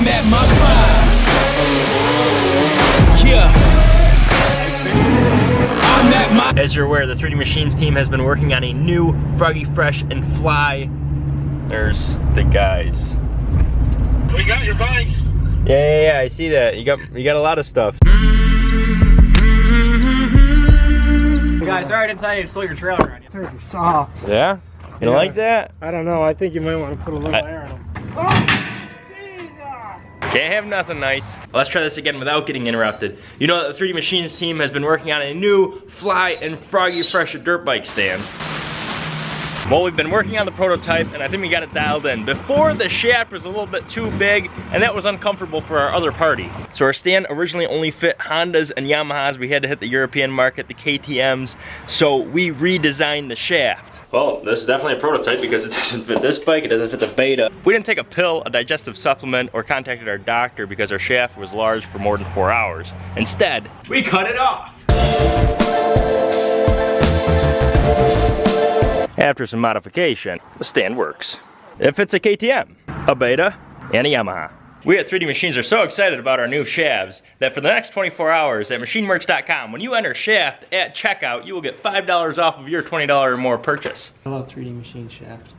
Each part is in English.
I'm at my prime. Yeah. I'm at my As you're aware, the 3D Machines team has been working on a new Froggy Fresh and Fly. There's the guys. We got your bikes. Yeah, yeah, yeah, I see that. You got you got a lot of stuff. Guys, sorry I didn't tell you to slow your trailer on you. Turkey soft. Yeah? You don't like that? I don't know. I think you might want to put a little I- air on them. Can't have nothing nice. Let's try this again without getting interrupted. You know that the 3D Machines team has been working on a new Fly and Froggy Fresh dirt bike stand. Well, we've been working on the prototype and I think we got it dialed in. Before the shaft was a little bit too big and that was uncomfortable for our other party. So our stand originally only fit Hondas and Yamahas. We had to hit the European market, the KTMs. So we redesigned the shaft. Well, this is definitely a prototype because it doesn't fit this bike, it doesn't fit the Beta. We didn't take a pill, a digestive supplement, or contacted our doctor because our shaft was large for more than four hours. Instead, we cut it off. After some modification, the stand works. If it's a KTM, a Beta, and a Yamaha. We at 3D Machines are so excited about our new shafts that for the next 24 hours at machinemerch.com, when you enter shaft at checkout, you will get $5 off of your $20 or more purchase. I love 3D machine shaft.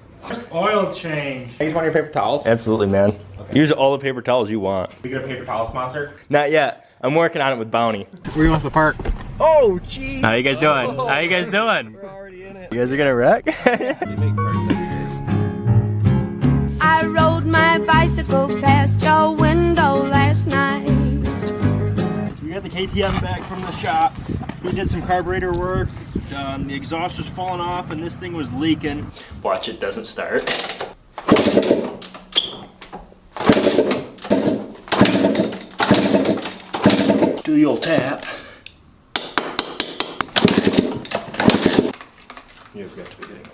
Oil change. Use just want your paper towels? Absolutely, man. Use all the paper towels you want. We got a paper towel sponsor. Not yet. I'm working on it with Bounty. Where you want to park? Oh, jeez. How you guys doing? How you guys doing? We're already in it. You guys are gonna wreck? I rode my bicycle past your window last night. We got the KTM back from the shop. We did some carburetor work. Um, the exhaust was falling off and this thing was leaking. Watch it doesn't start. Do old tap. You've got to be kidding.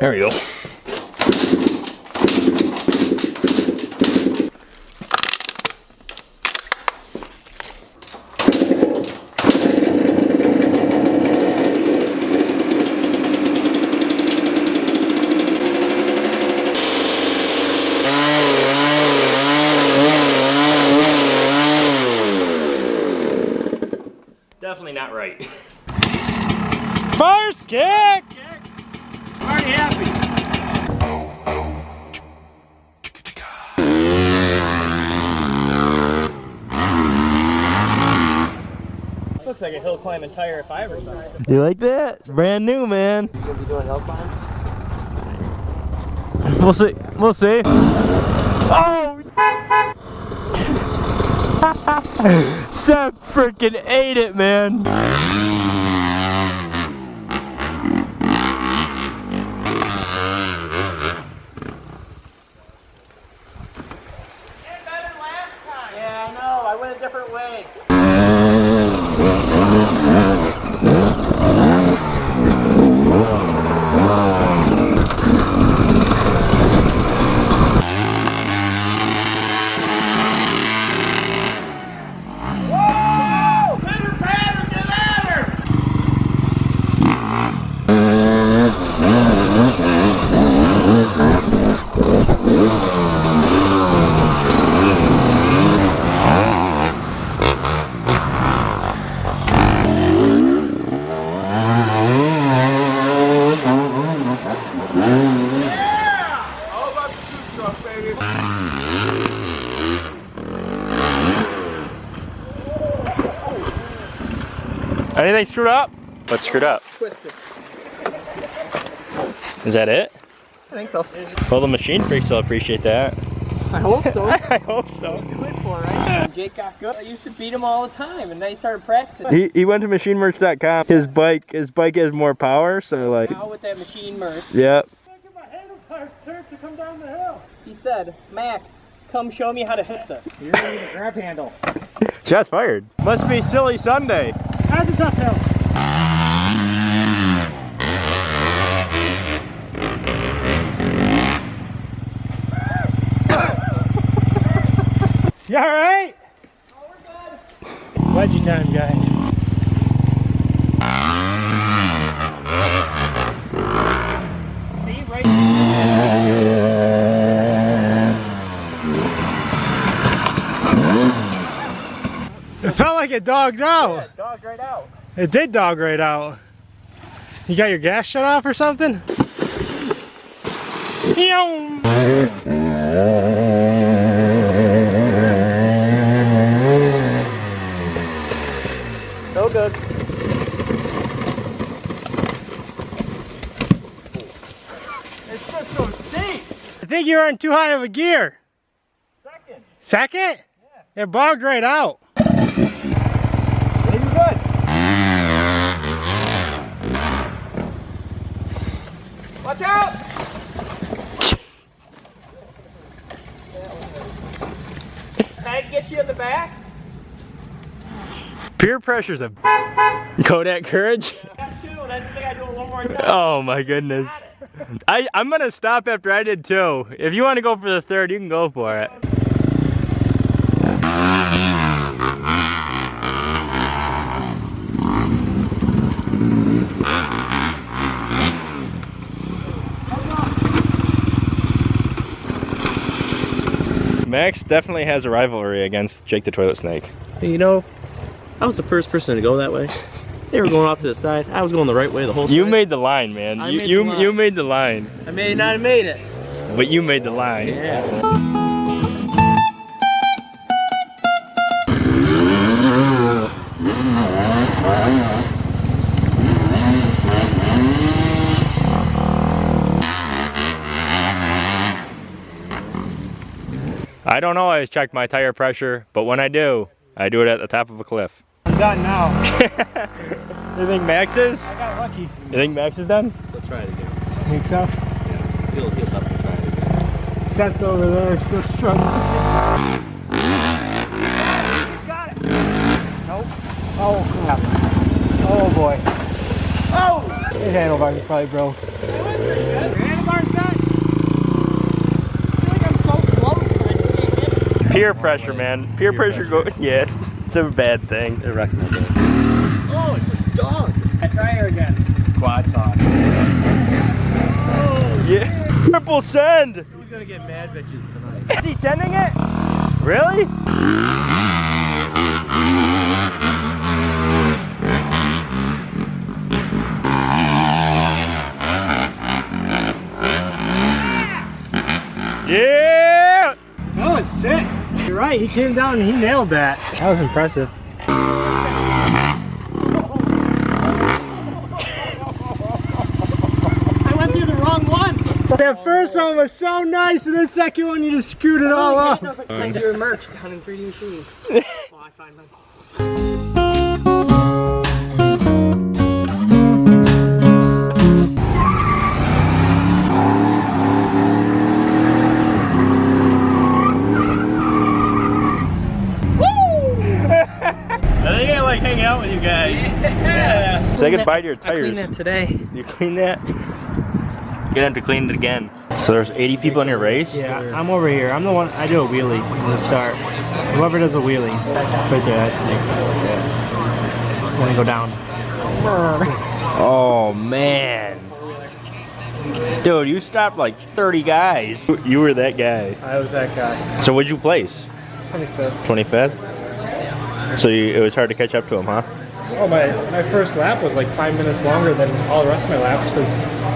There we go. Definitely not right. First kick! I'm already happy. This looks like a hill climbing tire if I ever saw it. You like that? Brand new, man. You gonna be doing hill climb? We'll see. We'll see. Oh! Seth freaking ate it, man. Yeah, I know. I went a different way. Anything screwed up? What's screwed up? Twisted. Is that it? I think so. Well, the machine freaks will appreciate that. I hope so. I hope so. Do it for right. Jake got good. I used to beat him all the time, and then he started practicing. He, he went to machinemerch.com. His bike his bike has more power, so like, Now with that machine merch, yep. Said, Max, come show me how to hit this. You're gonna need a grab handle. Shots fired. Must be silly Sunday. How's it uphill? You alright? Wedgie time, guys. It felt like it dogged out. Dog right out. It did dog right out. You got your gas shut off or something? Yoom. No good. It's just so steep. I think you're in too high of a gear. Second. Second? Yeah. It bogged right out. Maybe good. Watch out! Can I get you in the back? Peer pressure's a Kodak courage. Got two, and I think I do it one more time. Oh my goodness. I, I'm gonna stop after I did two. If you want to go for the third, you can go for it. Max definitely has a rivalry against Jake the Toilet Snake. You know, I was the first person to go that way. They were going off to the side. I was going the right way the whole time. You made the line, man. I you made you, the line. you made the line, I may not have made it. but you made the line. Yeah. I don't always check my tire pressure, but when I do, I do it at the top of a cliff. I'm done now. You think Max is? I got lucky. You think Max is done? We'll try it again. Think so? He'll, he'll definitely try it again. Seth's over there still struggling. He's got it. Nope. Oh crap. Oh boy. Oh! His handlebars probably broke. Handlebars done? Peer pressure, man. Peer pressure go. Yeah, it's a bad thing. I recommend it. Oh, it's just dog. Try her again. Quad talk. Yeah. Triple send. Who's gonna get mad bitches tonight? Is he sending it? Really? Yeah! That was sick. You're right. He came down and he nailed that. That was impressive. I went through the wrong one. That first one was so nice, and the second one you just screwed it all up. Find your merch down in 3D machines. While I find my I Say goodbye to your I tires. cleaned that today. You clean that? You're gonna have to clean it again. So there's 80 people in your race? Yeah, I'm over here. I'm the one. I do a wheelie in the start. Whoever does a wheelie, right there. That's me. Yeah. Then I go down. Oh man. Dude, you stopped like 30 guys. You were that guy. I was that guy. So what'd you place? 25th. 25th? So you, it was hard to catch up to him, huh? Oh, my my first lap was like five minutes longer than all the rest of my laps because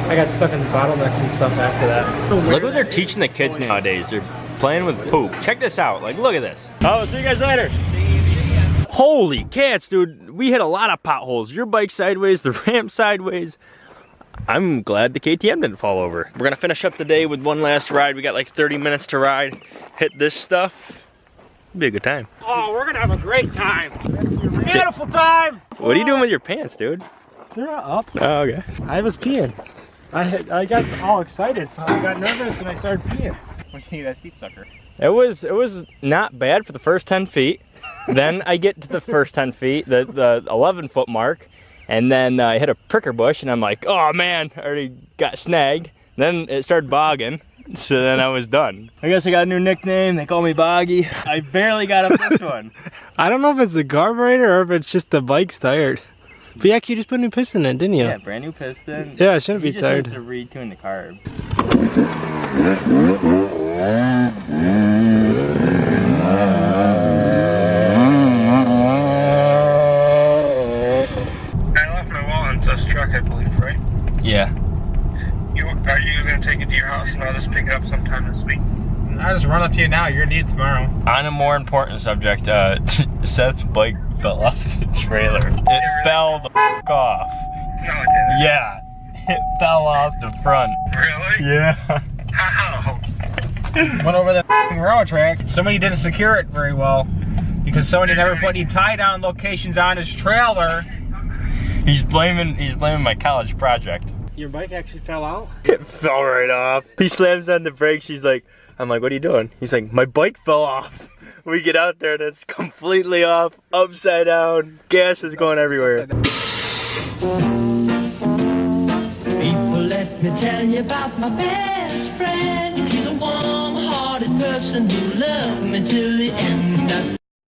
I got stuck in bottlenecks and stuff after that. Look what they're teaching the kids nowadays. They're playing with poop. Check this out. Like, look at this. Oh, see you guys later. Holy cats, dude. We hit a lot of potholes. Your bike sideways, the ramp sideways. I'm glad the KTM didn't fall over. We're gonna finish up the day with one last ride. We got like 30 minutes to ride. Hit this stuff. Be a good time. Oh, we're gonna have a great time. Beautiful time. What are you doing with your pants, dude? They're not up. Oh, okay. I was peeing. I had, I got all excited, so I got nervous and I started peeing. What do you think of that steep sucker? It was it was not bad for the first 10 feet. then I get to the first 10 feet, the, the 11 foot mark, and then uh, I hit a pricker bush and I'm like, oh man, I already got snagged. Then it started bogging, so then I was done. I guess I got a new nickname, they call me Boggy. I barely got up this one. I don't know if it's the carburetor or if it's just the bike's tired. But yeah, you just put a new piston in, didn't you? Yeah, brand new piston. Yeah, it shouldn't He be just tired. needs to retune the carb. I left my wallet in Seth's truck, I believe, right? Yeah. You are you gonna take it to your house and I'll just pick it up sometime this week? I'll just run up to you now. You're gonna need it tomorrow. On a more important subject, uh, Seth's bike fell off the trailer. It fell the f- off. No, it didn't. Yeah. It fell off the front. Really? Yeah. How? Went over the f***ing railroad track. Somebody didn't secure it very well because somebody never put any tie down locations on his trailer. He's blaming he's blaming my college project. Your bike actually fell out? It fell right off. He slams on the brakes. She's like, I'm like, what are you doing? He's like, my bike fell off. We get out there and it's completely off, upside down. Gas is going everywhere. People, let me tell you about my best friend. He's a warm-hearted person who loved me till the end. I